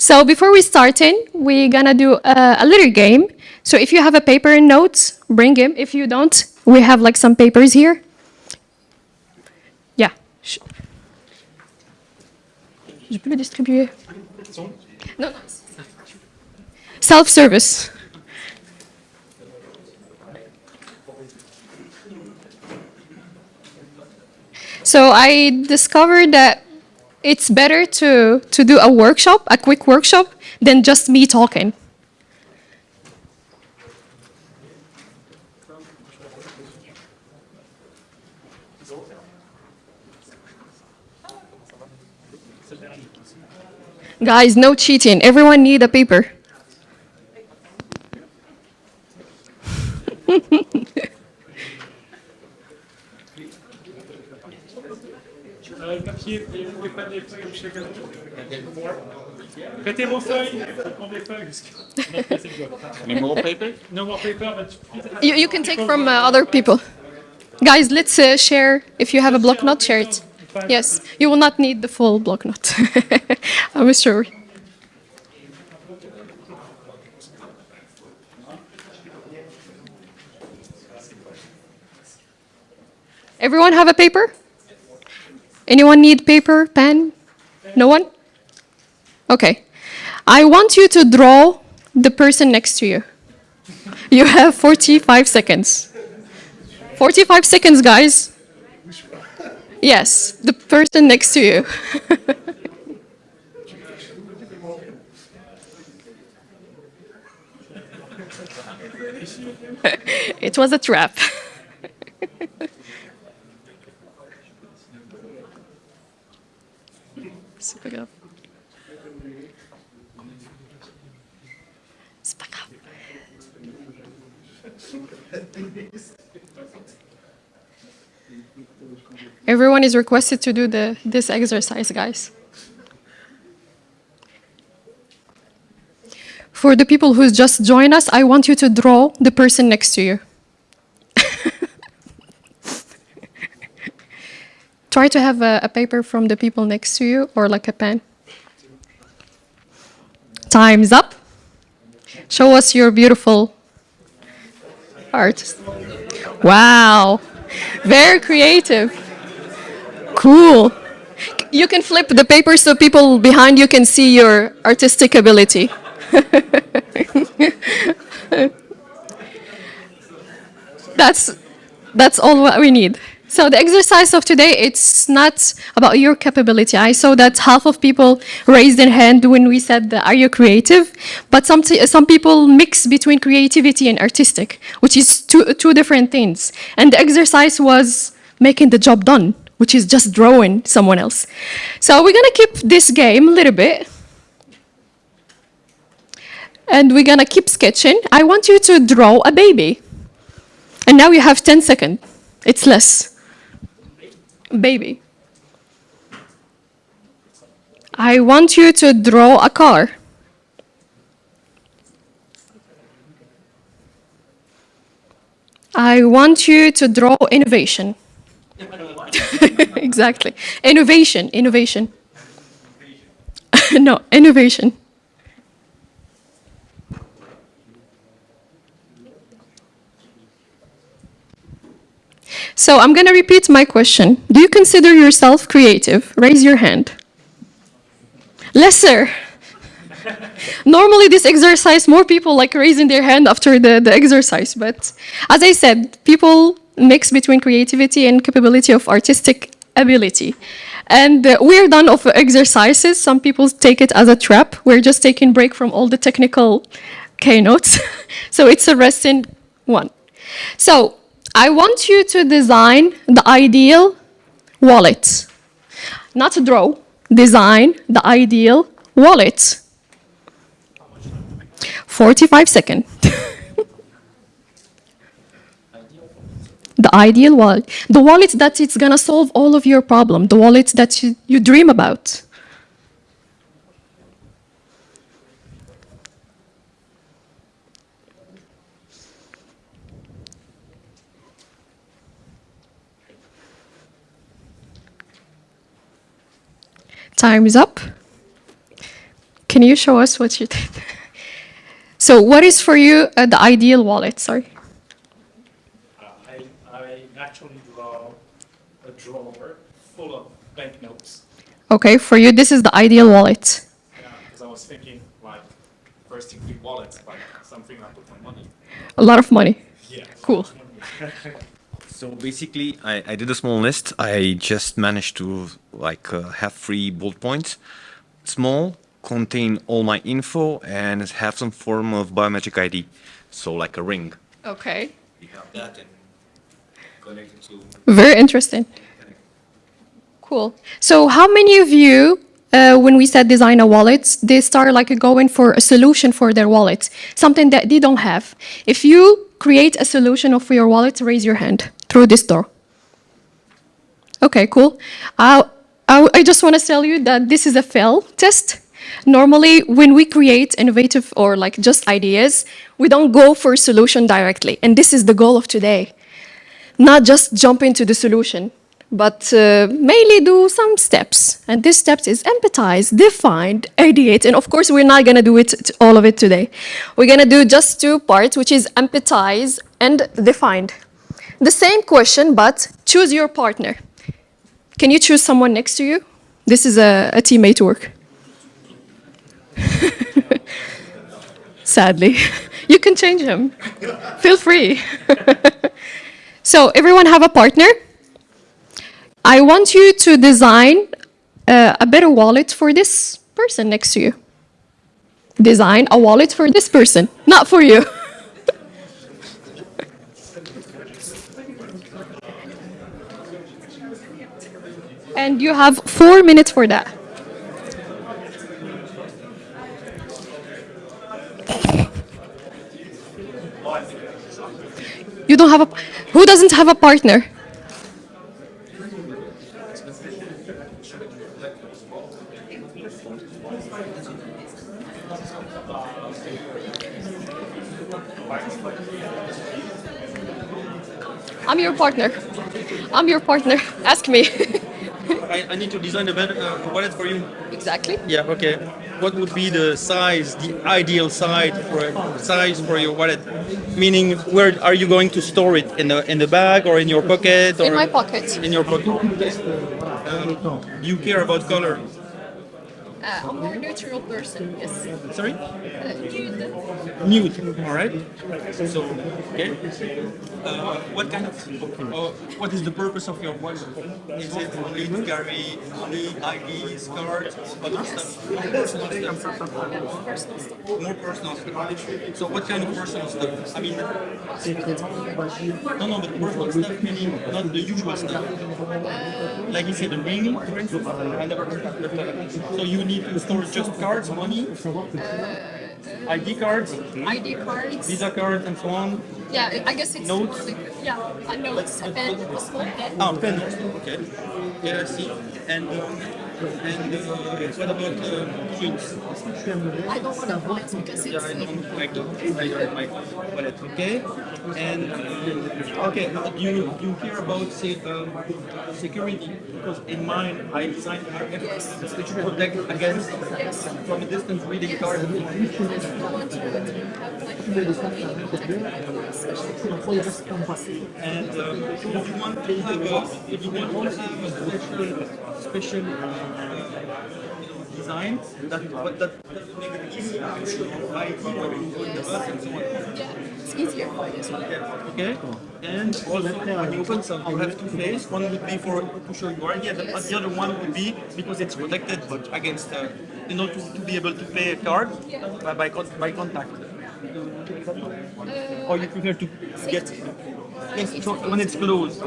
So before we start in, we're gonna do a, a little game. So if you have a paper and notes, bring them. If you don't, we have like some papers here. Yeah. Je peux le distribuer? Non. Self-service. So I discovered that it's better to, to do a workshop, a quick workshop, than just me talking. Guys, no cheating. Everyone need a paper. Any more paper? No more paper, but You, you can take from uh, other people. Guys, let's uh, share. If you have a block note, share it. Yes, you will not need the full block note. I'm sure. Everyone have a paper? Anyone need paper, pen? No one? Okay. I want you to draw the person next to you. You have 45 seconds. 45 seconds, guys. Yes, the person next to you. it was a trap. C'est pas Everyone is requested to do the, this exercise, guys. For the people who just joined us, I want you to draw the person next to you. Try to have a, a paper from the people next to you or like a pen. Time's up. Show us your beautiful art. Wow, very creative. Cool. You can flip the paper so people behind you can see your artistic ability. that's that's all what we need. So the exercise of today, it's not about your capability. I saw that half of people raised their hand when we said, are you creative? But some, some people mix between creativity and artistic, which is two, two different things. And the exercise was making the job done, which is just drawing someone else. So we're gonna keep this game a little bit. And we're gonna keep sketching. I want you to draw a baby. And now you have 10 seconds. It's less. Baby. I want you to draw a car. I want you to draw innovation. exactly. Innovation, innovation. no, innovation. So I'm going to repeat my question. Do you consider yourself creative? Raise your hand. Lesser. Normally this exercise, more people like raising their hand after the, the exercise. But as I said, people mix between creativity and capability of artistic ability. And uh, we're done of exercises. Some people take it as a trap. We're just taking break from all the technical keynotes. so it's a resting one. So I want you to design the ideal wallet. Not a draw, design the ideal wallet. 45 seconds. the ideal wallet. The wallet that it's gonna solve all of your problem. The wallet that you, you dream about. Time is up. Can you show us what you did? So what is for you uh, the ideal wallet? Sorry. Uh, I, I actually draw a drawer full of banknotes. Okay, for you, this is the ideal wallet. Yeah, because I was thinking, like, first degree wallets, like something I put my money. A lot of money. Yeah. Cool. So basically, I, I did a small list. I just managed to like uh, have three bullet points, small, contain all my info, and have some form of biometric ID. So like a ring. Okay. You have that and connect it to. Very interesting. Cool. So how many of you, uh, when we said design a wallet, they start like going for a solution for their wallet, something that they don't have. If you create a solution for your wallet, raise your hand through this door. Okay, cool. I, I, I just want to tell you that this is a fail test. Normally, when we create innovative or like just ideas, we don't go for a solution directly. And this is the goal of today not just jump into the solution, but uh, mainly do some steps. And these steps is empathize, define, ideate, and of course we're not gonna do it all of it today. We're gonna do just two parts, which is empathize and define. The same question, but choose your partner. Can you choose someone next to you? This is a, a teammate work. Sadly, you can change him. Feel free. So everyone have a partner. I want you to design uh, a better wallet for this person next to you. Design a wallet for this person, not for you. and you have four minutes for that. You don't have a. Who doesn't have a partner? I'm your partner. I'm your partner. Ask me. I, I need to design a better uh, wallet for you. exactly. Yeah, okay. What would be the size, the ideal size for size for your wallet? Meaning, where are you going to store it? In the in the bag or in your pocket? Or In my pocket. In your pocket. Um, do you care about color? Uh, I'm more neutral person. Yes. Sorry. Nude. All right. So, okay. Uh, what kind of, uh, what is the purpose of your wallet? Is it only to carry money, IDs, cards, other stuff? More personal stuff. More personal stuff. So, what kind of personal stuff? I mean, no, no, but personal stuff meaning not the usual stuff. Like you said, the ring, for instance. I never heard that. uh, So you need to store just cards, money, ID cards, ID cards. Visa cards, and so on. Yeah, I guess it's Notes? Yeah, a notes, a pen, a small pen. Ah, pen. Okay. Yeah, I see. And um, and uh, what about uh, drinks? I don't want to it because Yeah. I don't like to. I don't wallet. Okay. And uh, okay, you you hear about say um, security? Because in mine, I designed RF to protect against from a distance reading cards. Yes. And um, if you want to have a, if you want to have a special, special uh, design that but that, that would make it easier. I when you go in the bus and so on. It's easier for you. Okay. And also when you open some, you have two face. One would be for to show your ID, and the, the other one would be because it's protected but against, uh, you know, to, to be able to pay a card by by, con- by contact. or you prefer to get yes, so when it's closed,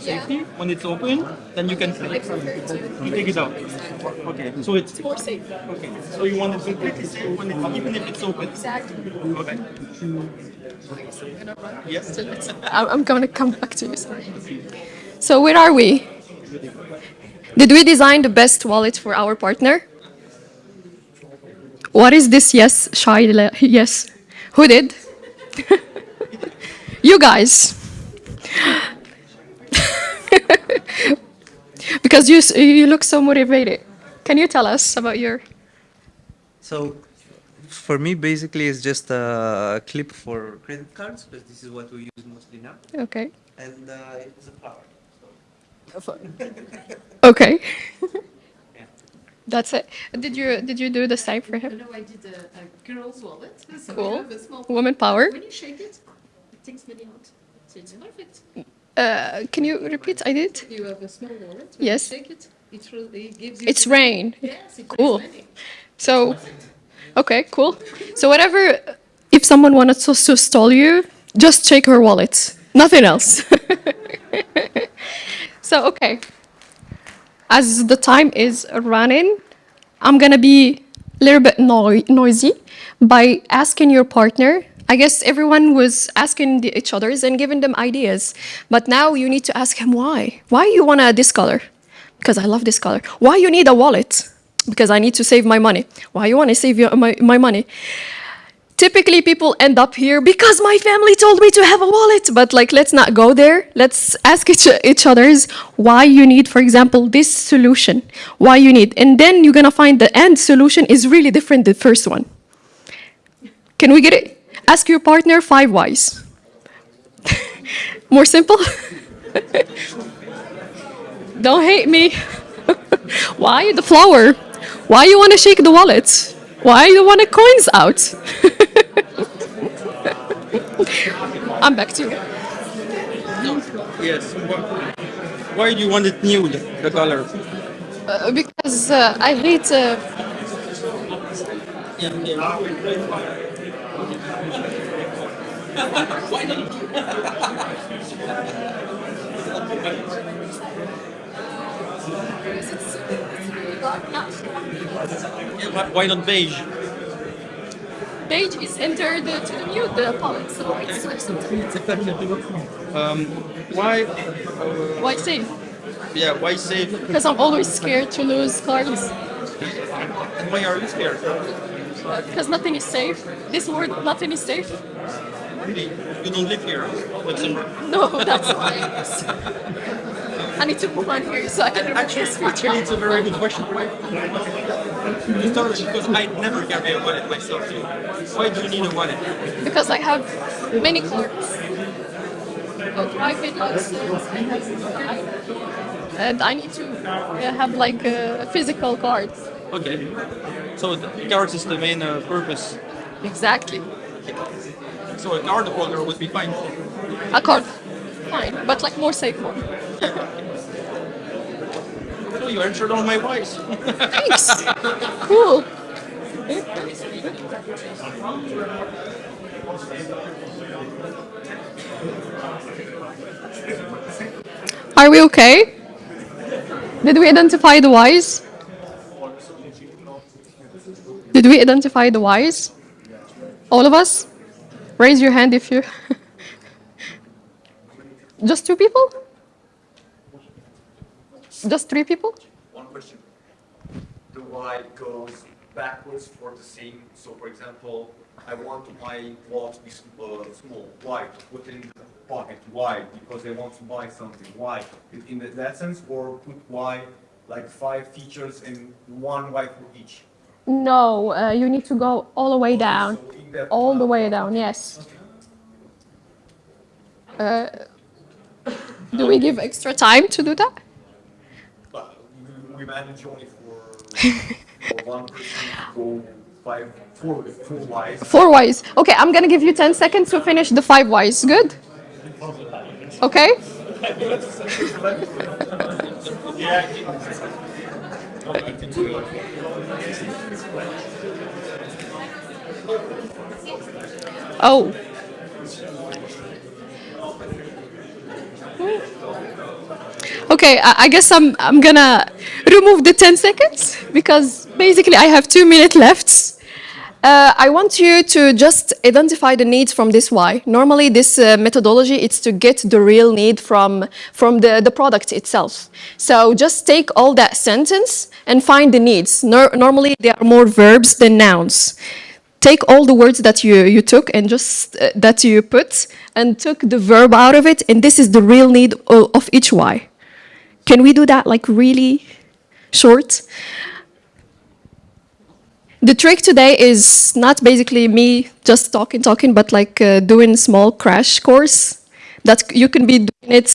safety. When it's open, then you can you take it out. Okay, so it's More safe. okay. So you want it completely safe when it, even if it's open. Exactly. Okay. Yes. I'm I'm gonna come back to you. Sorry. So where are we? Did we design the best wallet for our partner? What is this yes, shy yes? Who did? you guys. because you you look so motivated. Can you tell us about your So, for me, basically, it's just a clip for credit cards because this is what we use mostly now, Okay. and uh, it's a power. Okay. That's it. Did you did you do the same for him? No, I did a, a girl's wallet. So Cool. a small Woman power. When you shake it, it takes money out. So it's perfect. Uh, can you repeat? I did. You have a small wallet. When Yes. Shake it. It, really gives you. It's rain. Yes, it Cool. money. So, okay, cool. So whatever, if someone wanted to, to stall you, just check her wallet. Nothing else. so okay. As the time is running, I'm gonna be a little bit noi- noisy by asking your partner. I guess everyone was asking each others and giving them ideas, but now you need to ask him why. Why you wanna this color? Because I love this color. Why you need a wallet? Because I need to save my money. Why you wanna save your, my, my money? typically people end up here because my family told me to have a wallet but like let's not go there let's ask each, each others why you need for example this solution why you need and then you're gonna find the end solution is really different than the first one can we get it ask your partner five whys. More simple? Don't hate me. Why the flower? Why you want to shake the wallet why you want the coins out? I'm back to you. Yes. Why, why do you want it nude, the color? Uh, because uh, i hate uh, Yeah. Yeah, why- Why not beige? beige is entered uh, to the nude uh, palette so it's Um, why? Uh, why say yeah, why save? because i'm always scared to lose cards And why are you scared? because nothing is safe this word nothing is safe Really? You don't live here, Luxembourg. no that's why i need to move on here so i can Actually, this actually, it's a very good question. You started because I never carry a wallet myself. So why do you need a wallet? because I have many cards. Private license, I have, and I need to uh, have like uh, physical cards. Okay. So the cards is the main uh, purpose. Exactly. So a card holder would be fine. A card, fine, but like more safe one. So you answered all my whys. Thanks. cool. Are we okay? Did we identify the whys? Did we identify the whys? All of us? Raise your hand if you. Just two people? Just three people? One question. The y goes backwards for the same. So, for example, I want my wallet to be uh, small. Why? Put in the pocket. Why? Because I want to buy something. Why? In- In that- sense, or put y like five features and one y for each. No, uh, you need to go all the way down. So in that- All the way down, yes. Uh, do we give extra time to do that? We- manage only for, one person to go five, four, four y's. Four whys. Okay, I'm gonna give you 10 seconds to finish the five whys. Good? Okay? Oh. Okay, I, guess I'm I'm gonna remove the 10 seconds because basically I have two minutes left. Uh, I want you to just identify the needs from this why. Normally, this uh, methodology is to get the real need from, from the, the product itself. So just take all that sentence and find the needs. Nor normally, there are more verbs than nouns. Take all the words that you, you took and just uh, that you put and took the verb out of it, and this is the real need of, of each why. Can we do that like really short? The trick today is not basically me just talking, talking, but like uh, doing small crash course that you can be doing it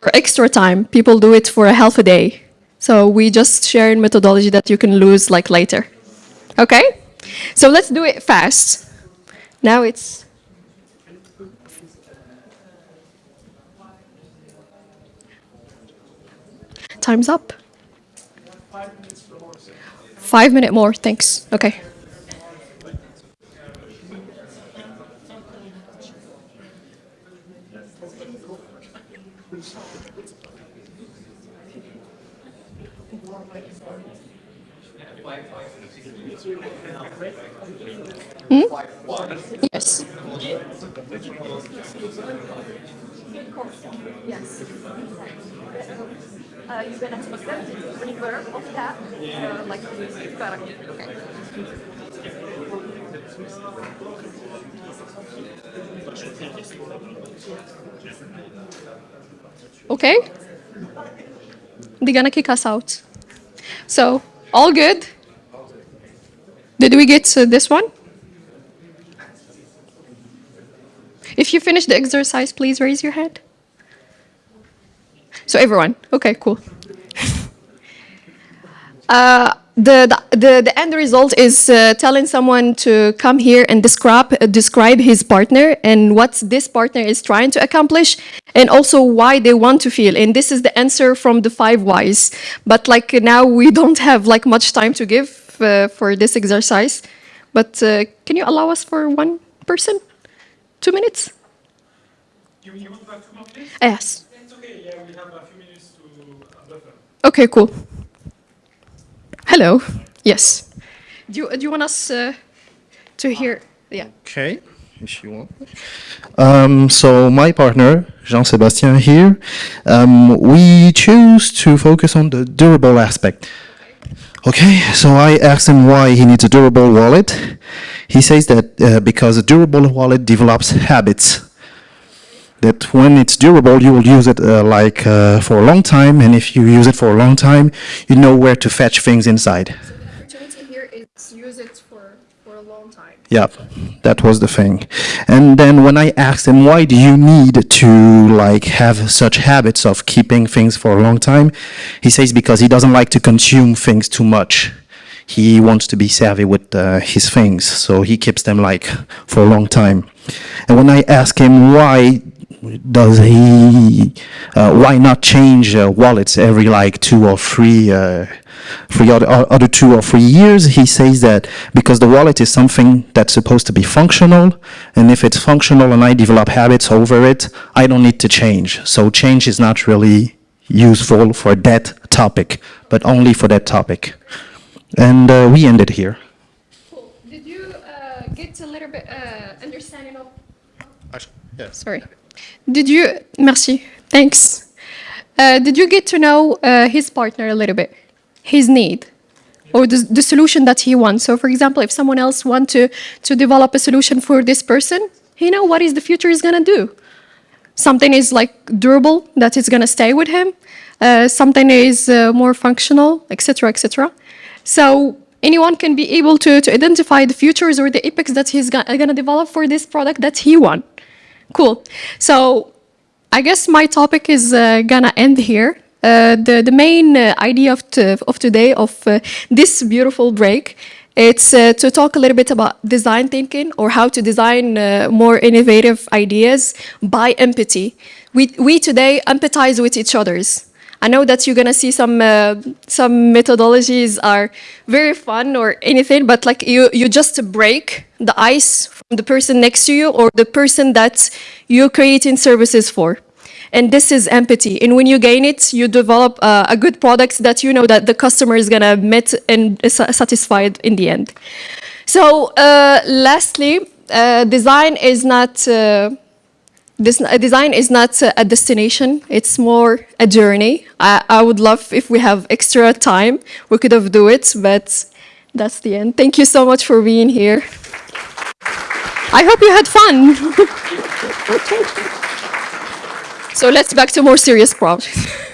for extra time. People do it for a half a day. So we just sharing methodology that you can lose like later. Okay? So let's do it fast. Now it's Time's up. Five minute more, thanks. Okay. Hmm? Yes. Yes. Uh, you're gonna take the river of that, uh, like, okay. Okay? They're gonna kick us out. So, all good? Did we get to this one? If you finish the exercise, please raise your hand. So everyone, okay, cool. Uh, the, the, the, end result is uh, telling someone to come here and describe, uh, describe his partner and what this partner is trying to accomplish and also why they want to feel. And this is the answer from the five whys. But like now we don't have like much time to give uh, for this exercise. But uh, can you allow us for one person? Two minutes? You, you want to have two more minutes? Yes. It's okay, yeah, we have a few minutes to uh, buffer. Okay, cool. Hello. Yes. Do you, do you want us uh, to hear? Yeah. Okay, if you want. Um, so my partner, Jean-Sébastien here, um, we choose to focus on the durable aspect. Okay, so I asked him why he needs a durable wallet. He says that uh, because a durable wallet develops habits. That when it's durable, you will use it uh, like uh, for a long time, and if you use it for a long time, you know where to fetch things inside. The opportunity here is use it for, for a long time. Yeah, that was the thing. And then when I asked him, why do you need to like have such habits of keeping things for a long time? He says because he doesn't like to consume things too much. He wants to be savvy with uh, his things, so he keeps them like for a long time. And when I ask him why does he, uh, why not change uh, wallets every like two or three, uh, three other, two or three years? He says that because the wallet is something that's supposed to be functional, and if it's functional and I develop habits over it, I don't need to change. So change is not really useful for that topic, but only for that topic. And uh, we ended here. Cool. Did you uh, get a little bit uh, understanding of? Yes. Sorry. Did you? Merci. Thanks. Uh, did you get to know uh, his partner a little bit, his need, or the, the solution that he wants? So, for example, if someone else want to to develop a solution for this person, he know what is the future is gonna do. Something is like durable that is gonna stay with him. Uh, something is uh, more functional, etc., etc. So anyone can be able to, to identify the futures or the epics that he's gonna develop for this product that he want. Cool. So I guess my topic is uh, gonna end here. Uh, the, the main uh, idea of, of today, of uh, this beautiful break, it's uh, to talk a little bit about design thinking or how to design uh, more innovative ideas by empathy. We, we today empathize with each other's. I know that you're gonna see some uh, some methodologies are very fun or anything, but like you you just break the ice from the person next to you or the person that you're creating services for. And this is empathy. And when you gain it, you develop uh, a good product that you know that the customer is gonna met and is satisfied in the end. So uh, lastly, uh, design is not. Uh, this uh, design is not a destination it's more a journey I, I would love if we have extra time we could have do it but that's the end thank you so much for being here i hope you had fun so let's back to more serious problems